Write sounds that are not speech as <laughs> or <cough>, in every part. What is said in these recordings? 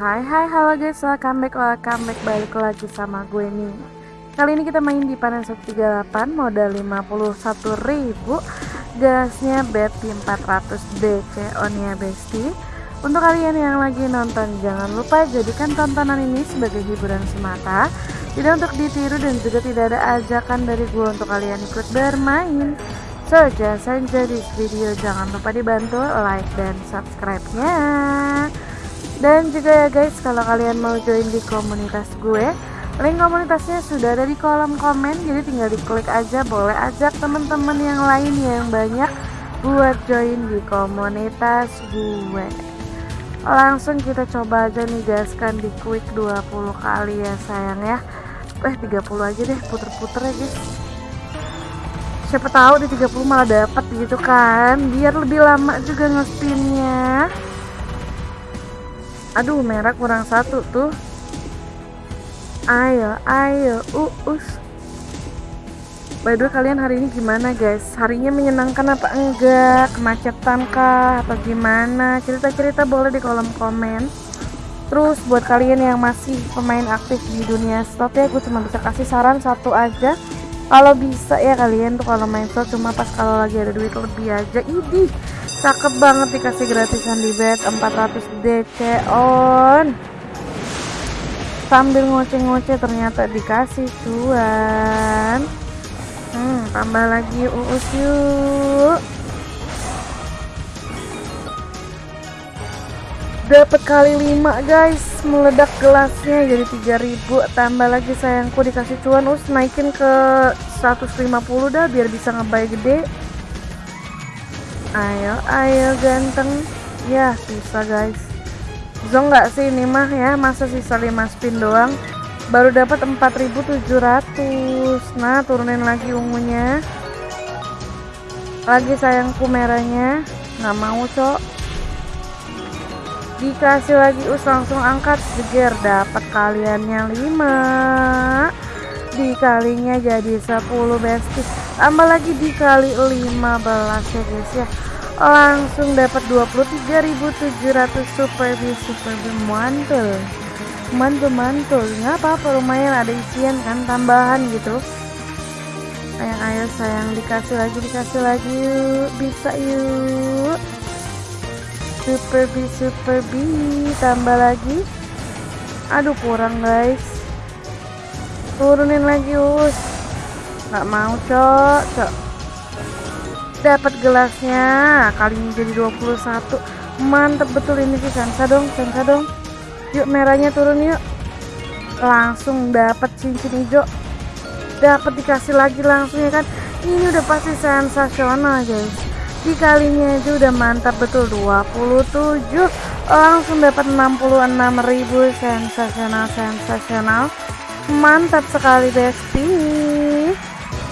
Hai hai halo guys welcome back welcome back balik lagi sama gue nih Kali ini kita main di panen 138 modal 51.000 Gasnya BT 400 DC on ya bestie Untuk kalian yang lagi nonton jangan lupa jadikan tontonan ini sebagai hiburan semata Tidak untuk ditiru dan juga tidak ada ajakan dari gue untuk kalian ikut bermain So, just enjoy this video. Jangan lupa dibantu like dan subscribe-nya. Dan juga ya guys, kalau kalian mau join di komunitas gue, link komunitasnya sudah ada di kolom komen. Jadi tinggal diklik aja, boleh ajak teman-teman yang lain yang banyak buat join di komunitas gue. Langsung kita coba aja nih gaskan di quick 20 kali ya sayang ya. Eh 30 aja deh, puter-puter ya guys siapa tahu di 30 malah dapat gitu kan biar lebih lama juga ngespinnya aduh merah kurang satu tuh. Ayo ayo uus by the way kalian hari ini gimana guys? Harinya menyenangkan apa enggak? Kemacetan kah? Atau gimana? Cerita-cerita boleh di kolom komen. Terus buat kalian yang masih pemain aktif di dunia stop ya gue cuma bisa kasih saran satu aja. Kalau bisa ya kalian tuh kalau main slot cuma pas kalau lagi ada duit lebih aja. Ini cakep banget dikasih gratisan di bed 400 DC on. Sambil ngoceh-ngoceh ternyata dikasih cuan. Hmm tambah lagi uus yuk. Dapat kali 5 guys. Meledak gelasnya jadi 3000 tambah lagi sayangku dikasih cuan. Us naikin ke 150 dah biar bisa ngebay gede ayo ayo ganteng. Ya bisa guys. Zong nggak sih ini mah ya masa sisa 5 spin doang? Baru dapat 4700 nah turunin lagi ungunya. Lagi sayangku merahnya nggak mau cok. Dikasih lagi us langsung angkat. Jeger dapat kaliannya 5 dikalinya jadi 10 bestie tambah lagi dikali 15 ya guys ya. Langsung dapat 23.700 super B super B mantul. Mantul mantul. Nggak apa-apa lumayan ada isian kan tambahan gitu. Sayang ayo sayang dikasih lagi dikasih lagi. Yuk bisa yuk. Super B super B tambah lagi. Aduh kurang guys. Turunin lagi us nggak mau cok. Cok. Dapat gelasnya. Kali ini jadi 21 mantep betul ini sih sansa dong sansa dong. Yuk merahnya turun yuk. Langsung dapat cincin hijau. Dapat dikasih lagi langsung ya kan? Ini udah pasti sensasional guys. Dikalinya aja udah mantap betul. 27 langsung dapat 66.000 sensasional sensasional mantap sekali besti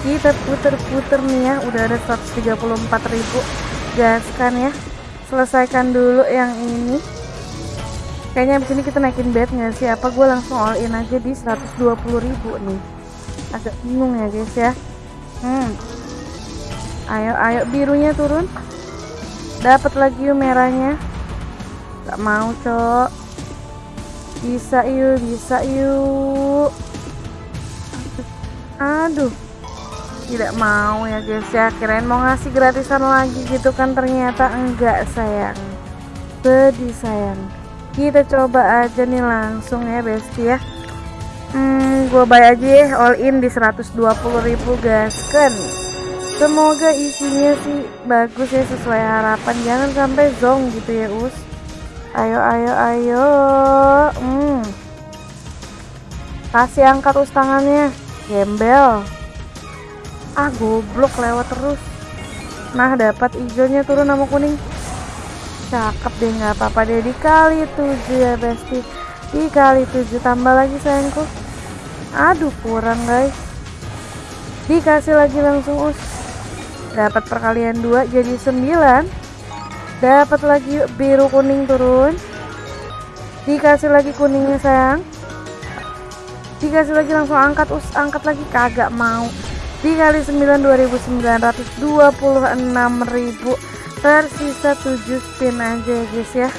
kita puter-puter nih ya. Udah ada 134.000 gaskan ya. Selesaikan dulu yang ini. Kayaknya abis ini kita naikin bed nggak sih? Apa gue langsung all in aja di 120.000 nih? Agak bingung ya guys ya. Hmm. Ayo ayo. Birunya turun. Dapat lagi yuk merahnya. Gak mau cok. Bisa yuk bisa yuk aduh tidak mau ya guys. Ya kirain mau ngasih gratisan lagi gitu kan. Ternyata enggak sayang. Sedih sayang. Kita coba aja nih langsung ya bestie ya. Hmm gue bayar aja ya all in di 120.000 guys kan semoga isinya sih bagus ya sesuai harapan. Jangan sampai zong gitu ya us. Ayo ayo ayo. Hmm. kasih angkat us tangannya. Gembel ah goblok lewat terus. Nah dapat hijaunya turun sama kuning. Cakep deh nggak apa-apa deh. Dikali tujuh ya besti. Dikali tujuh tambah lagi sayangku. Aduh kurang guys. Dikasih lagi langsung us. Dapat perkalian dua jadi 9 dapat lagi biru kuning turun. Dikasih lagi kuningnya sayang. Dikasih lagi langsung angkat us. Angkat lagi kagak mau dikali 9 2926.000 tersisa 7 spin aja guys ya.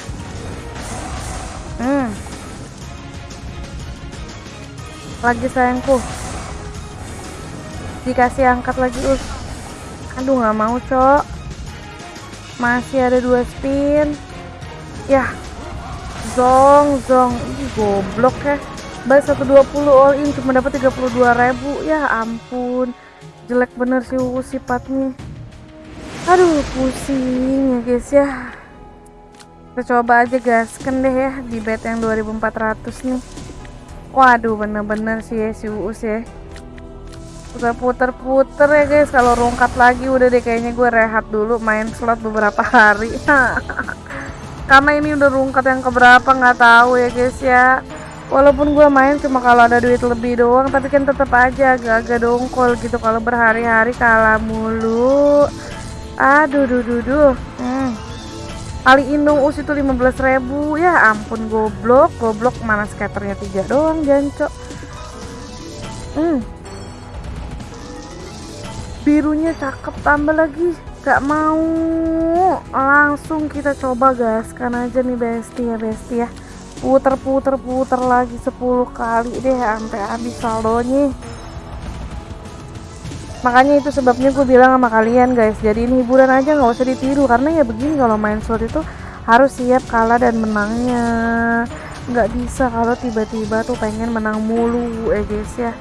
Hmm. Lagi sayangku. Dikasih angkat lagi us. Aduh nggak mau cok. Masih ada dua spin. Ya. Zong zong. Ini goblok ya. Baik 120 all in cuma dapat 32.000 ya ampun jelek bener sih sifatnya. Aduh pusing ya guys ya. Kita coba aja gasken deh ya di bet yang 2400 nih. Waduh bener-bener sih ya si Uus ya. Udah puter-puter ya guys kalau rungkat lagi udah deh kayaknya gue rehat dulu main slot beberapa hari. <laughs> Karena ini udah rungkat yang keberapa nggak tahu ya guys ya walaupun gue main cuma kalau ada duit lebih doang tapi kan tetap aja agak-agak dongkol gitu. Kalau berhari-hari kalah mulu. Aduh duh duh duh. Hmm. kali indung us itu 15.000 ya ampun goblok. Goblok mana skaternya tiga doang jancok hmm. birunya cakep tambah lagi. Gak mau. Langsung kita coba gaskan aja nih besti ya besti ya puter puter puter lagi 10 kali deh sampai habis saldonya. Makanya itu sebabnya gue bilang sama kalian guys. Jadi ini hiburan aja nggak usah ditiru. Karena ya begini kalau main slot itu harus siap kalah dan menangnya. Nggak bisa kalau tiba-tiba tuh pengen menang mulu eh guys ya.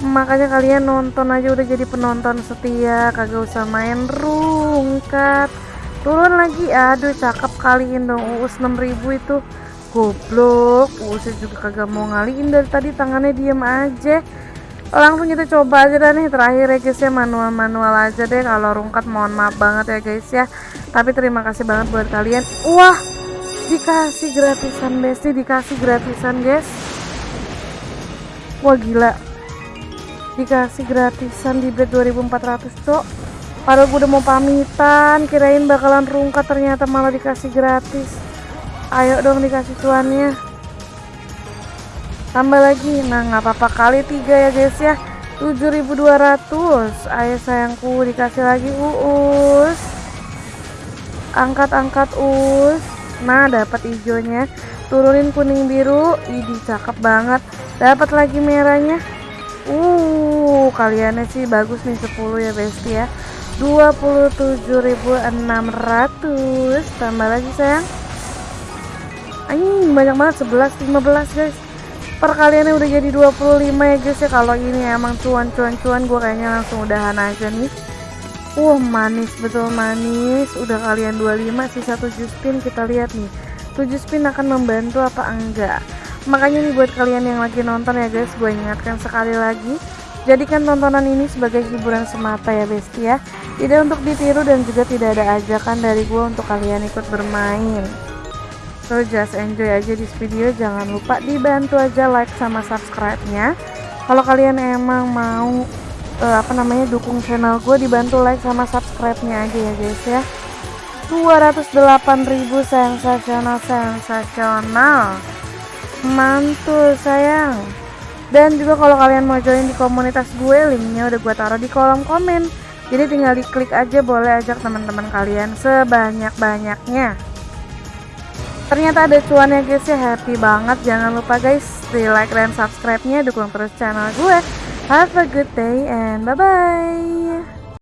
Makanya kalian nonton aja udah jadi penonton setia. Kagak usah main rungkat. Turun lagi. Aduh cakep kaliin dong. Uus 6000 itu goblok uus juga kagak mau ngaliin dari tadi tangannya diem aja. Langsung kita coba aja dah nih terakhir ya guys ya manual-manual aja deh. Kalau rungkat mohon maaf banget ya guys ya. Tapi terima kasih banget buat kalian. Wah dikasih gratisan besti dikasih gratisan guys. Wah gila. Dikasih gratisan di bed 2400 cok. Padahal gue udah mau pamitan kirain bakalan rungkat ternyata malah dikasih gratis ayo dong dikasih cuannya tambah lagi. Nah nggak apa-apa kali tiga ya guys ya. 7200 ayo sayangku dikasih lagi uus angkat-angkat us. Nah dapat hijaunya turunin kuning biru. Ini cakep banget. Dapat lagi merahnya. Uh kaliannya sih bagus nih 10 ya besti ya. 27.600 tambah lagi sayang anjing banyak banget 11 15 guys. Perkaliannya udah jadi 25 ya guys ya. Kalau ini emang cuan-cuan-cuan gue kayaknya langsung udahan aja nih. Uh manis betul manis. Udah kalian 25 sisa 7 spin kita lihat nih. 7 spin akan membantu apa enggak? Makanya nih buat kalian yang lagi nonton ya guys gue ingatkan sekali lagi. Jadikan tontonan ini sebagai hiburan semata ya besti ya. Tidak untuk ditiru dan juga tidak ada ajakan dari gue untuk kalian ikut bermain so just enjoy aja di video. Jangan lupa dibantu aja like sama subscribe nya kalau kalian emang mau uh, apa namanya dukung channel gue dibantu like sama subscribe nya aja ya guys ya. 208.000 sensasional sensasional. Mantul sayang. Dan juga kalau kalian mau join di komunitas gue linknya udah gue taruh di kolom komen. Jadi tinggal diklik aja boleh ajak teman-teman kalian sebanyak-banyaknya ternyata ada cuannya guys ya. Happy banget. Jangan lupa guys di like dan subscribe nya dukung terus channel gue. Have a good day and bye bye